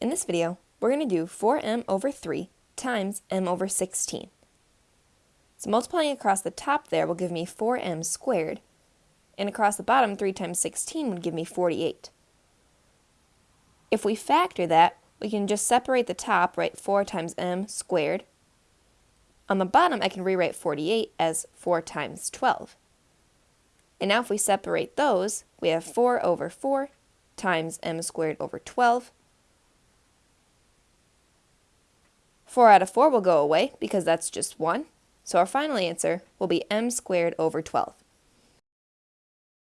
In this video, we're going to do 4m over 3 times m over 16. So multiplying across the top there will give me 4m squared, and across the bottom 3 times 16 would give me 48. If we factor that, we can just separate the top, write 4 times m squared. On the bottom, I can rewrite 48 as 4 times 12. And now if we separate those, we have 4 over 4 times m squared over 12. 4 out of 4 will go away because that's just 1. So our final answer will be m squared over 12.